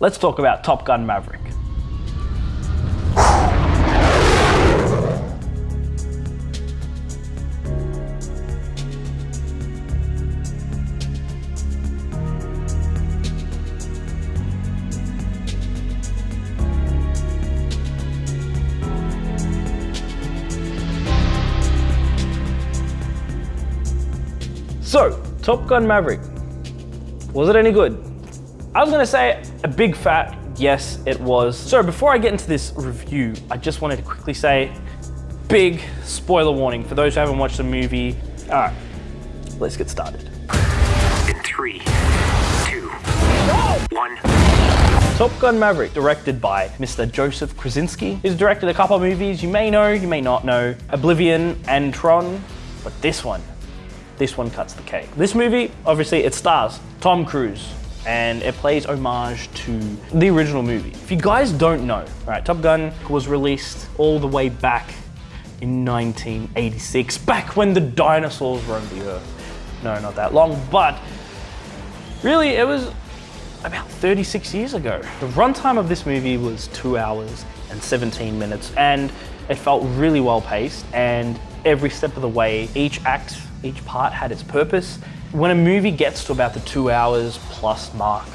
let's talk about Top Gun Maverick. So, Top Gun Maverick, was it any good? I was gonna say a big fat yes, it was. So before I get into this review, I just wanted to quickly say, big spoiler warning for those who haven't watched the movie. All right, let's get started. In three, two, one. Top Gun Maverick, directed by Mr. Joseph Kosinski. He's directed a couple of movies you may know, you may not know, Oblivion and Tron, but this one, this one cuts the cake. This movie, obviously, it stars Tom Cruise, and it plays homage to the original movie. If you guys don't know, right, Top Gun was released all the way back in 1986, back when the dinosaurs roamed the earth. No, not that long, but really it was about 36 years ago. The runtime of this movie was two hours and 17 minutes, and it felt really well paced, and every step of the way, each act each part had its purpose. When a movie gets to about the two hours plus mark,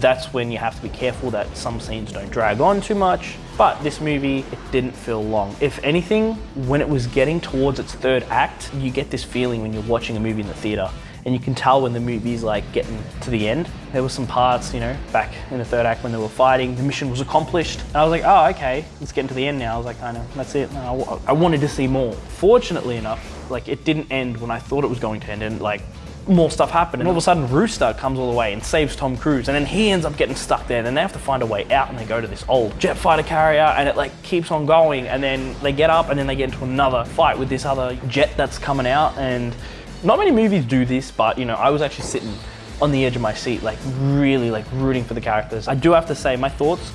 that's when you have to be careful that some scenes don't drag on too much. But this movie, it didn't feel long. If anything, when it was getting towards its third act, you get this feeling when you're watching a movie in the theater and you can tell when the movie's like getting to the end. There were some parts, you know, back in the third act when they were fighting, the mission was accomplished. And I was like, oh, okay, it's getting to the end now. I was like, kind of, that's it. No, I wanted to see more. Fortunately enough, like it didn't end when I thought it was going to end and like more stuff happened and all of a sudden Rooster comes all the way and saves Tom Cruise and then he ends up getting stuck there and then they have to find a way out and they go to this old jet fighter carrier and it like keeps on going and then they get up and then they get into another fight with this other jet that's coming out and not many movies do this but you know I was actually sitting on the edge of my seat like really like rooting for the characters. I do have to say my thoughts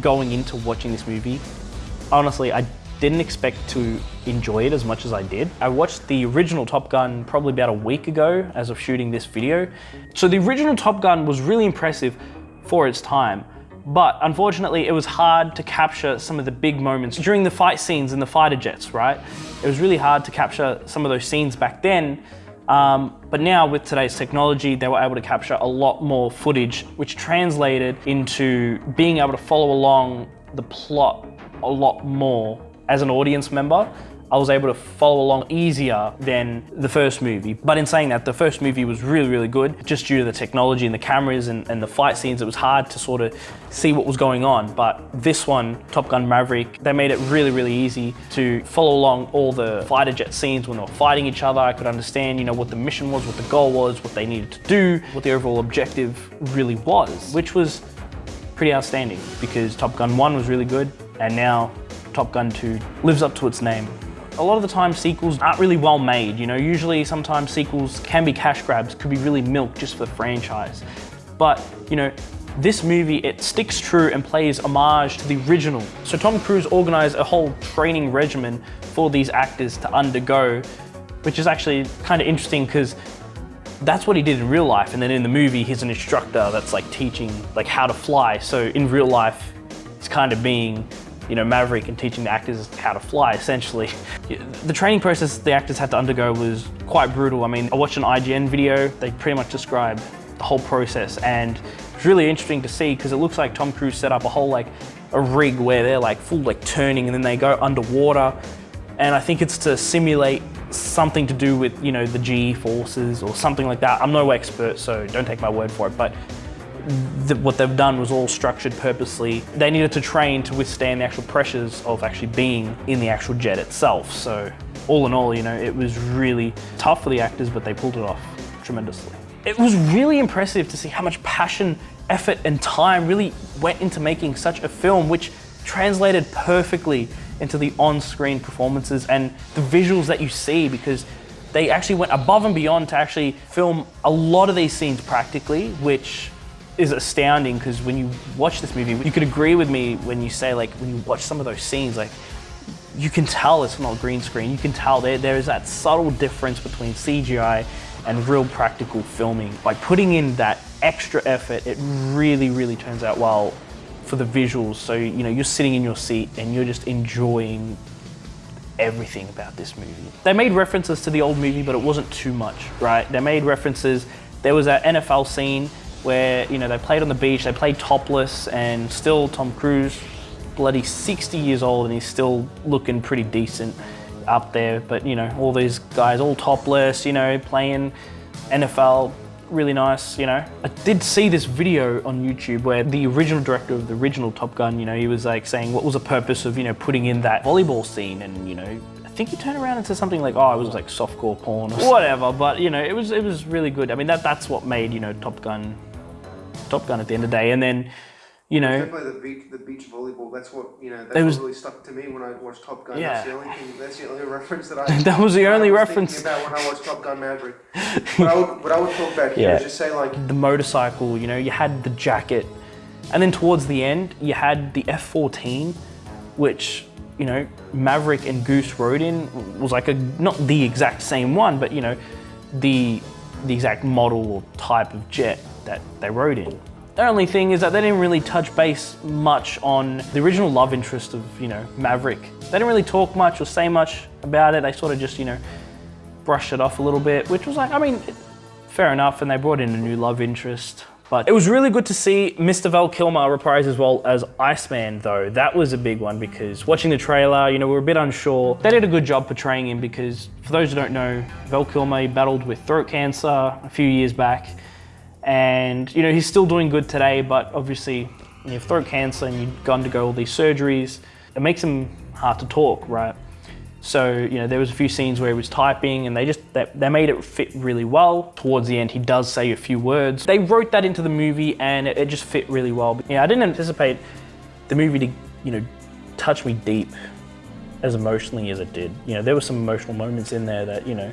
going into watching this movie honestly I didn't expect to enjoy it as much as I did. I watched the original Top Gun probably about a week ago as of shooting this video. So the original Top Gun was really impressive for its time, but unfortunately it was hard to capture some of the big moments during the fight scenes in the fighter jets, right? It was really hard to capture some of those scenes back then, um, but now with today's technology, they were able to capture a lot more footage, which translated into being able to follow along the plot a lot more as an audience member, I was able to follow along easier than the first movie. But in saying that, the first movie was really, really good. Just due to the technology and the cameras and, and, the fight scenes, it was hard to sort of see what was going on. But this one, Top Gun Maverick, they made it really, really easy to follow along all the fighter jet scenes when they were fighting each other. I could understand, you know, what the mission was, what the goal was, what they needed to do, what the overall objective really was, which was pretty outstanding because Top Gun 1 was really good and now Top Gun 2 lives up to its name. A lot of the time sequels aren't really well made, you know, usually sometimes sequels can be cash grabs, could be really milk just for the franchise. But, you know, this movie, it sticks true and plays homage to the original. So Tom Cruise organized a whole training regimen for these actors to undergo, which is actually kind of interesting because that's what he did in real life. And then in the movie, he's an instructor that's like teaching like how to fly. So in real life, it's kind of being you know, Maverick and teaching the actors how to fly, essentially. The training process the actors had to undergo was quite brutal. I mean, I watched an IGN video, they pretty much describe the whole process and it's really interesting to see because it looks like Tom Cruise set up a whole like a rig where they're like full like turning and then they go underwater and I think it's to simulate something to do with you know the G forces or something like that. I'm no expert so don't take my word for it but the, what they've done was all structured purposely. They needed to train to withstand the actual pressures of actually being in the actual jet itself. So all in all, you know, it was really tough for the actors, but they pulled it off tremendously. It was really impressive to see how much passion, effort, and time really went into making such a film, which translated perfectly into the on-screen performances and the visuals that you see because they actually went above and beyond to actually film a lot of these scenes practically, which is astounding because when you watch this movie, you could agree with me when you say like, when you watch some of those scenes, like you can tell it's not green screen. You can tell there, there is that subtle difference between CGI and real practical filming. By putting in that extra effort, it really, really turns out well for the visuals. So, you know, you're sitting in your seat and you're just enjoying everything about this movie. They made references to the old movie, but it wasn't too much, right? They made references. There was an NFL scene where, you know, they played on the beach, they played topless, and still Tom Cruise, bloody 60 years old, and he's still looking pretty decent up there. But, you know, all these guys all topless, you know, playing NFL, really nice, you know. I did see this video on YouTube where the original director of the original Top Gun, you know, he was like saying what was the purpose of, you know, putting in that volleyball scene and, you know, I think he turned around and said something like, oh, it was like softcore porn or whatever, but you know, it was it was really good. I mean, that that's what made, you know, Top Gun Top Gun at the end of the day. And then, you know, Definitely the beach, the beach volleyball. That's what you know. That's There what was- really stuck to me when I watched Top Gun. Yeah. That's the only thing. That's the only reference that I. That was the I only was reference. about when I watched Top Gun Maverick. what I would, what I would talk about here Yeah. is just say like, the motorcycle, you know, you had the jacket. And then towards the end, you had the F-14, which, you know, Maverick and Goose rode in was like a, not the exact same one, but you know, the, the exact model or type of jet that they rode in. The only thing is that they didn't really touch base much on the original love interest of, you know, Maverick. They didn't really talk much or say much about it. They sort of just, you know, brushed it off a little bit, which was like, I mean, fair enough. And they brought in a new love interest. But it was really good to see Mr. Val Kilmer reprise as well as Iceman, though. That was a big one because watching the trailer, you know, we were a bit unsure. They did a good job portraying him because, for those who don't know, Val Kilmer battled with throat cancer a few years back. And, you know, he's still doing good today, but obviously, you have throat cancer and you've gone to go all these surgeries, it makes him hard to talk, right? So, you know, there was a few scenes where he was typing and they just, they, they made it fit really well. Towards the end, he does say a few words. They wrote that into the movie and it, it just fit really well. But, yeah, I didn't anticipate the movie to, you know, touch me deep as emotionally as it did. You know, there were some emotional moments in there that, you know,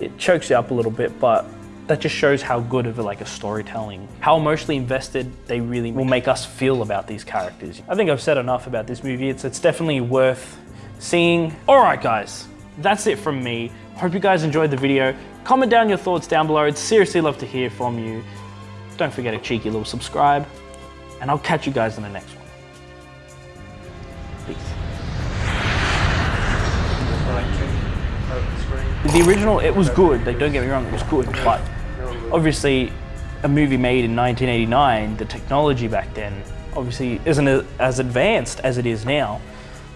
it chokes you up a little bit, but that just shows how good of a, like a storytelling, how emotionally invested they really will make us feel about these characters. I think I've said enough about this movie. It's, it's definitely worth seeing. All right, guys, that's it from me. Hope you guys enjoyed the video. Comment down your thoughts down below. I'd seriously love to hear from you. Don't forget a cheeky little subscribe, and I'll catch you guys in the next one. Peace. the. The original, it was good. Like, don't get me wrong, it was good, but obviously, a movie made in 1989, the technology back then obviously isn't as advanced as it is now.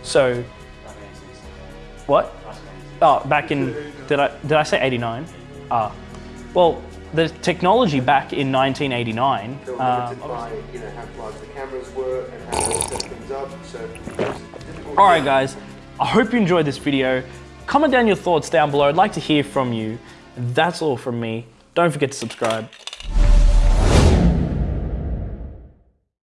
So, what? Oh, back in did I did I say 89? Ah, well, the technology back in 1989. They Uh, by you know how large the cameras were and how they set things up. So it was difficult. All right, guys. I hope you enjoyed this video. Comment down your thoughts down below. I'd like to hear from you. That's all from me. Don't forget to subscribe.